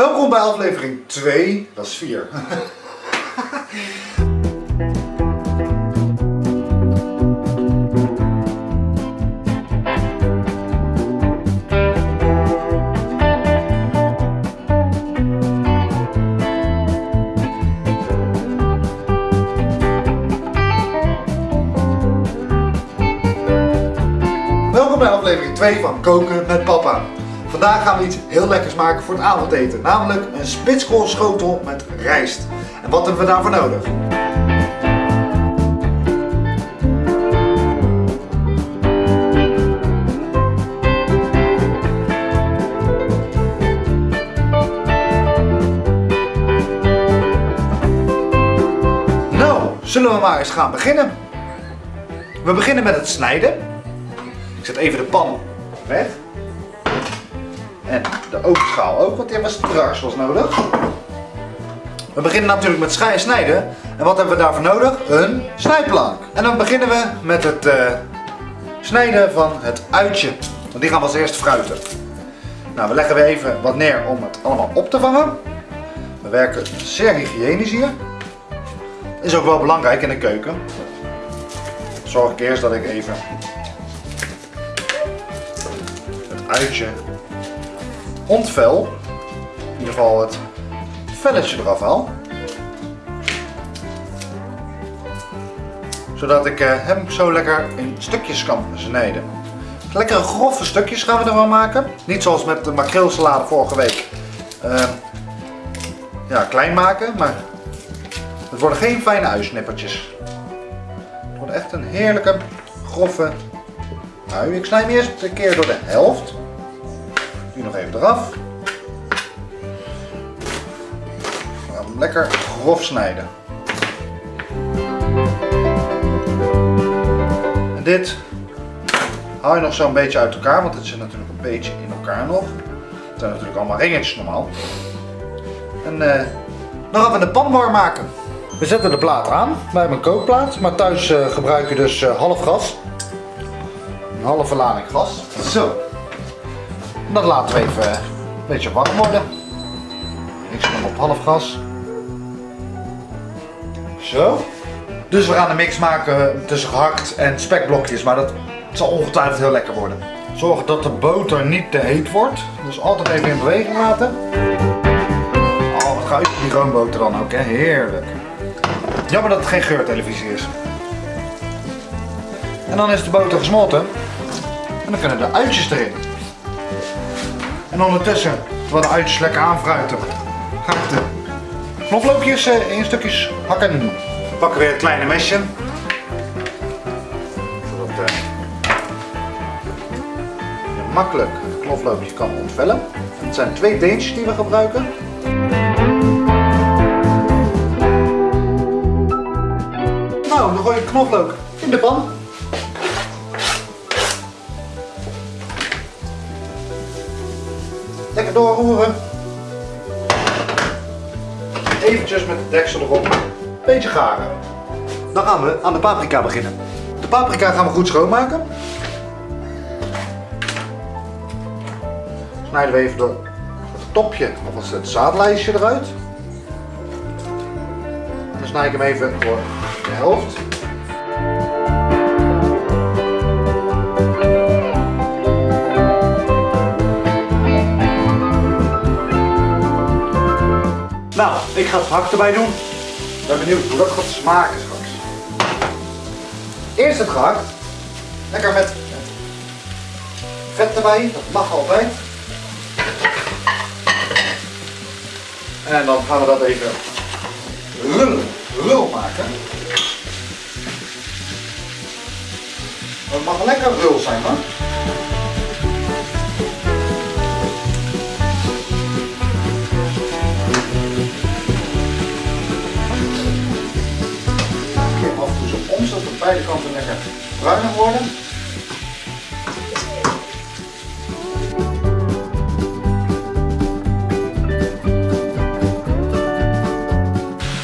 Welkom bij aflevering 2, dat is 4. Welkom bij aflevering 2 van Koken met Papa. Vandaag gaan we iets heel lekkers maken voor het avondeten, namelijk een spitskoolschotel met rijst. En wat hebben we daarvoor nodig? Nou, zullen we maar eens gaan beginnen. We beginnen met het snijden. Ik zet even de pan weg. En de ovenschaal ook, want die we straks was nodig. We beginnen natuurlijk met snijden. En wat hebben we daarvoor nodig? Een snijplank. En dan beginnen we met het eh, snijden van het uitje. Want die gaan we als eerst fruiten. Nou, we leggen weer even wat neer om het allemaal op te vangen. We werken zeer hygiënisch hier. Is ook wel belangrijk in de keuken. Zorg ik eerst dat ik even het uitje ontvel. In ieder geval het velletje eraf haal. Zodat ik eh, hem zo lekker in stukjes kan snijden. Lekkere grove stukjes gaan we ervan maken. Niet zoals met de makreelsalade vorige week. Eh, ja, klein maken, maar het worden geen fijne uisnippertjes. Het wordt echt een heerlijke, grove ui. Ik snij hem eerst een keer door de helft. Nog even eraf. We gaan lekker grof snijden. En dit haal je nog zo'n beetje uit elkaar, want het zit natuurlijk een beetje in elkaar nog. Het zijn natuurlijk allemaal ringetjes normaal. En eh, dan gaan we de pan warm maken. We zetten de plaat aan. Hebben een kookplaat, maar thuis uh, gebruik je dus uh, half gas. Een halve lading gas. Zo. Dat laten we even een beetje warm worden. Ik zet hem op half gas. Zo. Dus we gaan een mix maken tussen gehakt en spekblokjes, maar dat zal ongetwijfeld heel lekker worden. Zorg dat de boter niet te heet wordt. Dus altijd even in beweging laten. Oh, wat gaat die roomboter dan ook? Heerlijk. Jammer dat het geen geurtelevisie is. En dan is de boter gesmolten. En dan kunnen de uitjes erin. En ondertussen, terwijl de uitjes lekker aanfruiten, ga ik de knoflookjes in stukjes hakken. We pakken weer het kleine mesje. Zodat uh, je makkelijk het knoflookje kan ontvellen. Het zijn twee deentjes die we gebruiken. Nou, dan gooi je knoflook in de pan. Lekker doorroeren. Eventjes met de deksel erop. Beetje garen. Dan gaan we aan de paprika beginnen. De paprika gaan we goed schoonmaken. Snijden we even door het topje, of het zaadlijstje eruit. En dan snij ik hem even door de helft. Nou, ik ga het hak erbij doen. Ik ben benieuwd hoe dat gaat smaken straks. Eerst het gehakt. Lekker met vet erbij, dat mag altijd. En dan gaan we dat even rul, rul maken. Het mag lekker rul zijn hoor. Beide kanten lekker bruinig worden.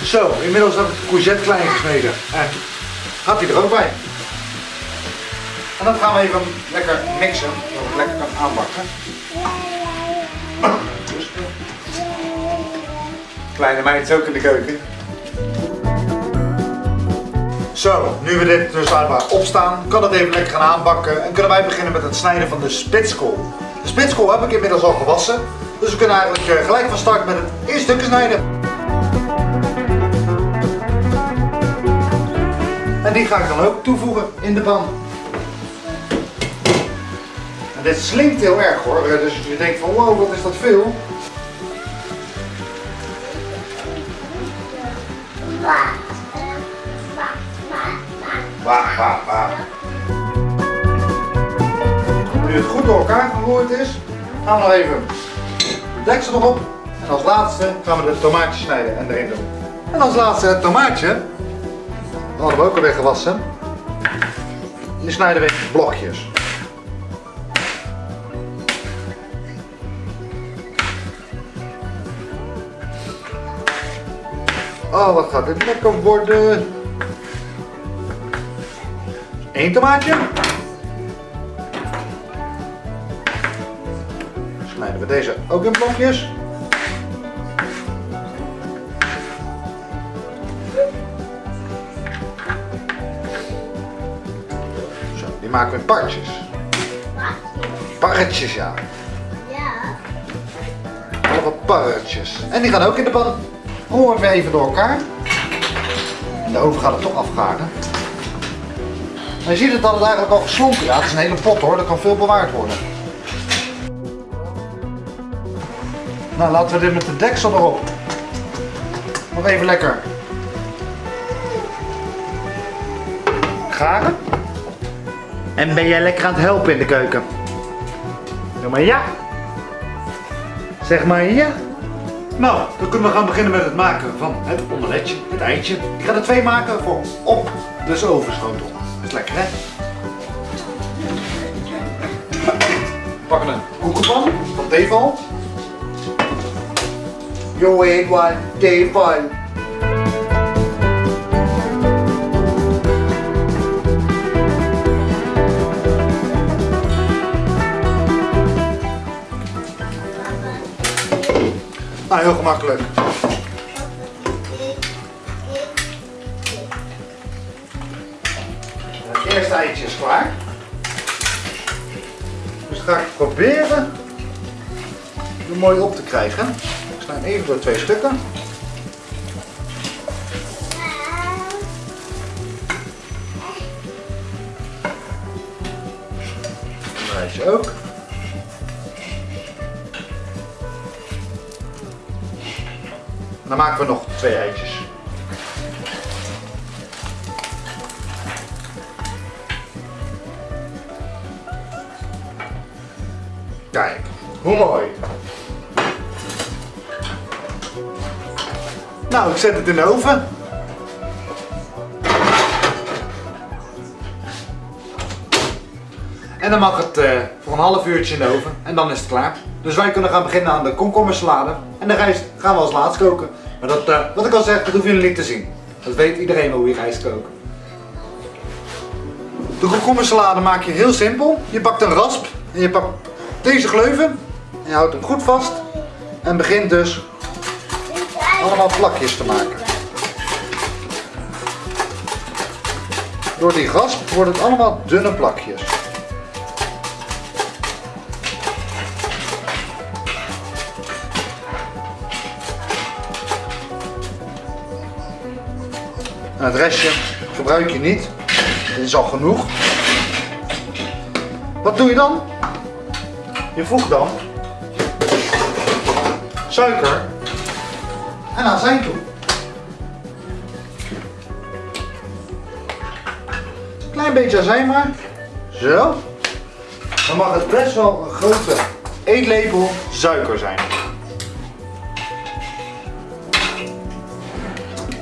Zo, inmiddels heb ik de courgette klein gesneden. En gaat hij er ook bij. En dan gaan we even lekker mixen, zodat het lekker kan aanbakken. Rustig. Kleine meid is ook in de keuken. Zo, nu we dit dus laten opstaan, kan het even lekker gaan aanbakken en kunnen wij beginnen met het snijden van de spitskool. De spitskool heb ik inmiddels al gewassen, dus we kunnen eigenlijk eh, gelijk van start met het eerste stukje snijden. En die ga ik dan ook toevoegen in de pan. En dit slinkt heel erg hoor, dus je denkt van wow, wat is dat veel. Nu het goed door elkaar gegooid is, gaan we nog even de deksel erop. En als laatste gaan we de tomaatjes snijden en erin doen. En als laatste het tomaatje. Dat hadden we ook alweer gewassen. Die snijden we in blokjes. Oh, wat gaat dit lekker worden. Eén tomaatje. Snijden we deze ook in blokjes. Zo, die maken we in partjes. Parretjes, ja. Ja. Allemaal parretjes. En die gaan ook in de pan. Horen we even door elkaar. En de oven gaat het toch afgaren. Maar je ziet het dat het eigenlijk al geslonken. Ja, het is een hele pot hoor, dat kan veel bewaard worden. Nou, laten we dit met de deksel erop. Nog even lekker. Garen. En ben jij lekker aan het helpen in de keuken? Doe maar ja. Zeg maar ja. Nou, dan kunnen we gaan beginnen met het maken van het omeletje, het eitje. Ik ga er twee maken voor op de ovenschotel. Is lekker hè? We pakken een koekenpan van Teval. Yo ain't one, Teval. Nou, heel gemakkelijk. Proberen er mooi op te krijgen. Ik snij hem even door twee stukken. Eitje ook. Dan maken we nog twee eitjes. Hoe mooi. Nou, ik zet het in de oven. En dan mag het uh, voor een half uurtje in de oven en dan is het klaar. Dus wij kunnen gaan beginnen aan de komkommersalade. En de rijst gaan we als laatst koken. Maar dat, uh, wat ik al zeg, dat hoeven jullie niet te zien. Dat weet iedereen wel hoe je rijst kookt. De komkommersalade maak je heel simpel. Je pakt een rasp en je pakt deze gleuven. En je houdt hem goed vast. En begint dus allemaal plakjes te maken. Door die rasp wordt het allemaal dunne plakjes. Het restje gebruik je niet. Dit is al genoeg. Wat doe je dan? Je voegt dan suiker en azijn toe. Klein beetje azijn maar. Zo. Dan mag het best wel een grote eetlepel suiker zijn.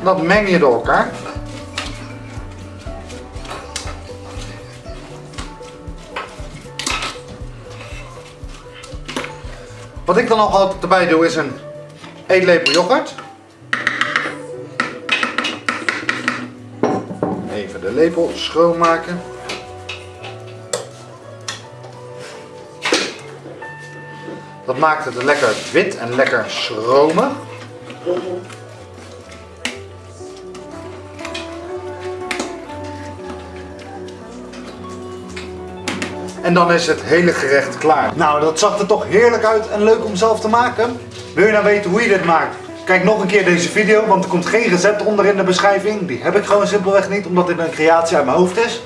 Dat meng je door elkaar. Wat ik dan nog altijd erbij doe is een eetlepel yoghurt. Even de lepel schoonmaken. Dat maakt het lekker wit en lekker schromig. En dan is het hele gerecht klaar. Nou, dat zag er toch heerlijk uit en leuk om zelf te maken. Wil je nou weten hoe je dit maakt? Kijk nog een keer deze video, want er komt geen recept onder in de beschrijving. Die heb ik gewoon simpelweg niet, omdat dit een creatie uit mijn hoofd is.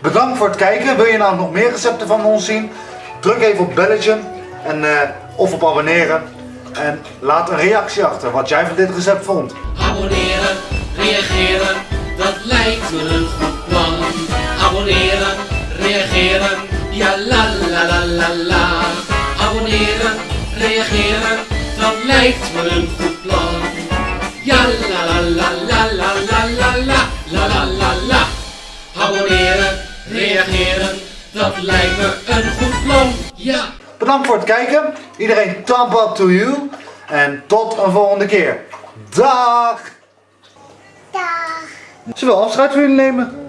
Bedankt voor het kijken. Wil je nou nog meer recepten van ons zien? Druk even op belletje en, eh, of op abonneren. En laat een reactie achter wat jij van dit recept vond. Abonneren, reageren, dat lijkt me een goed plan. Abonneren, reageren, ja la la la la la. Abonneren, reageren, dat lijkt me een goed plan. Ja la la la la la la la la la la la la. Abonneren, reageren, dat lijkt me een goed plan. Ja. Bedankt voor het kijken. Iedereen thumb up to you. En tot een volgende keer. Dag! Dag. Zullen we afscheid van jullie nemen?